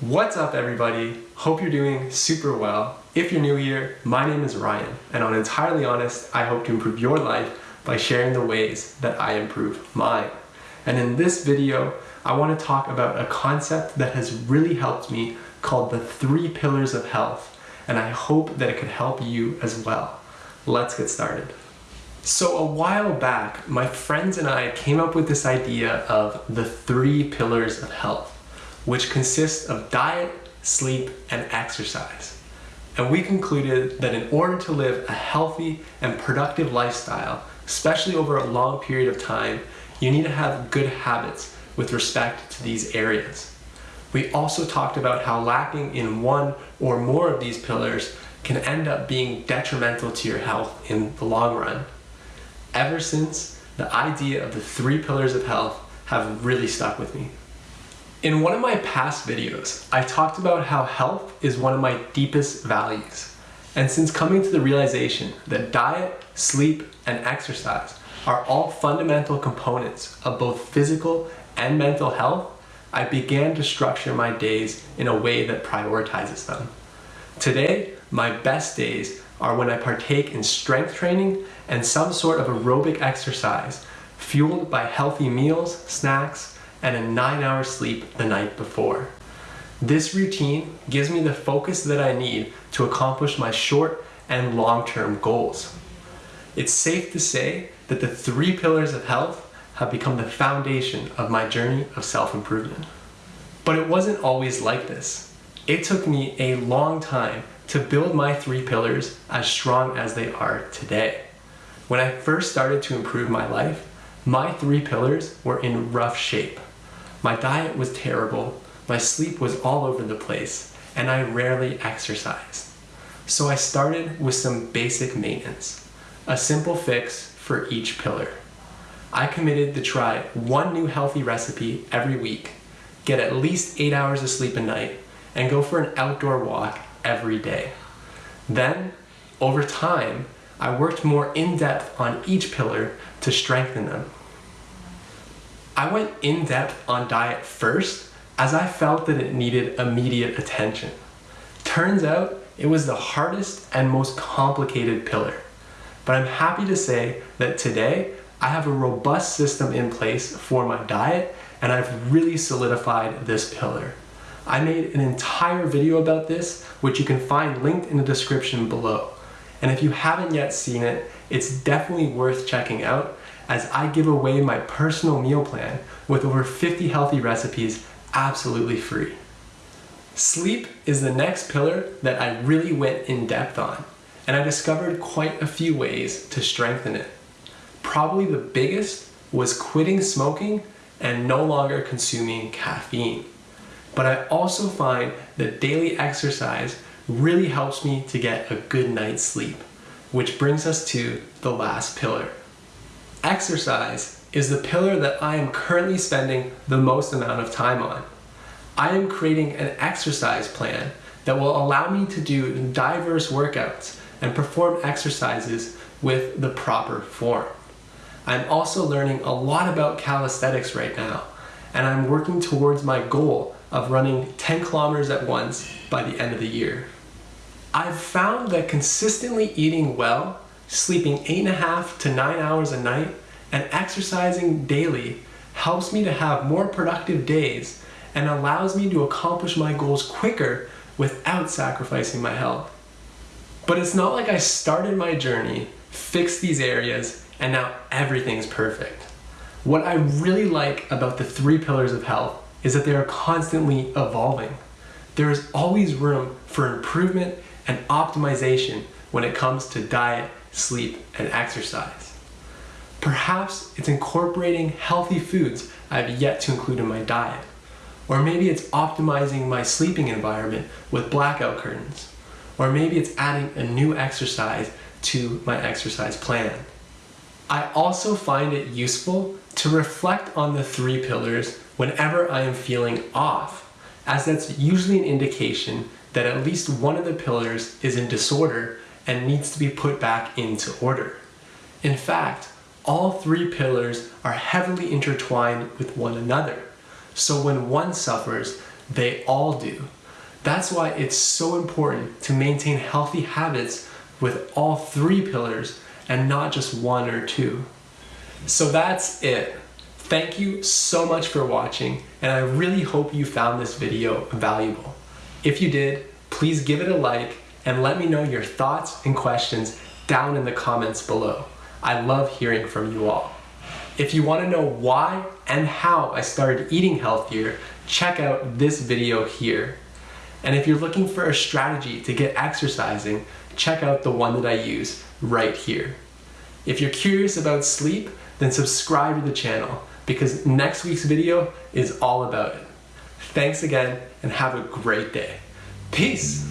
What's up everybody? Hope you're doing super well. If you're new here, my name is Ryan, and on Entirely Honest, I hope to improve your life by sharing the ways that I improve mine. And in this video, I want to talk about a concept that has really helped me called the three pillars of health, and I hope that it could help you as well. Let's get started. So a while back, my friends and I came up with this idea of the three pillars of health which consists of diet, sleep, and exercise. And we concluded that in order to live a healthy and productive lifestyle, especially over a long period of time, you need to have good habits with respect to these areas. We also talked about how lacking in one or more of these pillars can end up being detrimental to your health in the long run. Ever since, the idea of the three pillars of health have really stuck with me. In one of my past videos, I talked about how health is one of my deepest values. And since coming to the realization that diet, sleep, and exercise are all fundamental components of both physical and mental health, I began to structure my days in a way that prioritizes them. Today, my best days are when I partake in strength training and some sort of aerobic exercise fueled by healthy meals, snacks, and a nine hour sleep the night before. This routine gives me the focus that I need to accomplish my short and long-term goals. It's safe to say that the three pillars of health have become the foundation of my journey of self-improvement. But it wasn't always like this. It took me a long time to build my three pillars as strong as they are today. When I first started to improve my life, my three pillars were in rough shape. My diet was terrible, my sleep was all over the place, and I rarely exercised. So I started with some basic maintenance, a simple fix for each pillar. I committed to try one new healthy recipe every week, get at least 8 hours of sleep a night, and go for an outdoor walk every day. Then, over time, I worked more in depth on each pillar to strengthen them. I went in depth on diet first as I felt that it needed immediate attention. Turns out it was the hardest and most complicated pillar. But I'm happy to say that today I have a robust system in place for my diet and I've really solidified this pillar. I made an entire video about this, which you can find linked in the description below. And if you haven't yet seen it, it's definitely worth checking out as I give away my personal meal plan with over 50 healthy recipes absolutely free. Sleep is the next pillar that I really went in depth on, and I discovered quite a few ways to strengthen it. Probably the biggest was quitting smoking and no longer consuming caffeine. But I also find that daily exercise really helps me to get a good night's sleep, which brings us to the last pillar, Exercise is the pillar that I am currently spending the most amount of time on. I am creating an exercise plan that will allow me to do diverse workouts and perform exercises with the proper form. I'm also learning a lot about calisthenics right now, and I'm working towards my goal of running 10 kilometers at once by the end of the year. I've found that consistently eating well sleeping eight and a half to nine hours a night, and exercising daily helps me to have more productive days and allows me to accomplish my goals quicker without sacrificing my health. But it's not like I started my journey, fixed these areas, and now everything's perfect. What I really like about the three pillars of health is that they are constantly evolving. There is always room for improvement and optimization when it comes to diet, sleep, and exercise. Perhaps it's incorporating healthy foods I have yet to include in my diet. Or maybe it's optimizing my sleeping environment with blackout curtains. Or maybe it's adding a new exercise to my exercise plan. I also find it useful to reflect on the three pillars whenever I am feeling off, as that's usually an indication that at least one of the pillars is in disorder and needs to be put back into order. In fact, all three pillars are heavily intertwined with one another. So when one suffers, They all do. That's why it's so important to maintain healthy habits with all three pillars and not just one or two. So that's it. Thank you so much for watching and I really hope you found this video valuable. If you did, please give it a like and let me know your thoughts and questions down in the comments below. I love hearing from you all. If you want to know why and how I started eating healthier, check out this video here. And if you're looking for a strategy to get exercising, check out the one that I use right here. If you're curious about sleep, then subscribe to the channel because next week's video is all about it. Thanks again and have a great day. Peace.